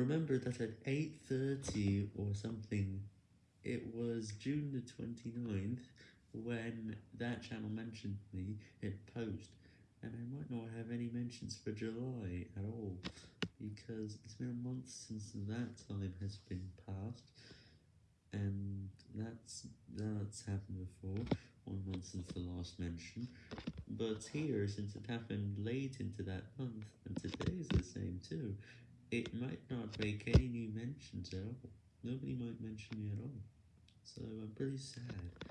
remember that at 8.30 or something, it was June the 29th, when that channel mentioned me, it post, and I might not have any mentions for July at all, because it's been a month since that time has been passed, and that's, that's happened before, one month since the last mention, but here, since it happened late into that month, and today is the same too, it might not make any new mentions at all, nobody might mention me at all, so I'm pretty sad.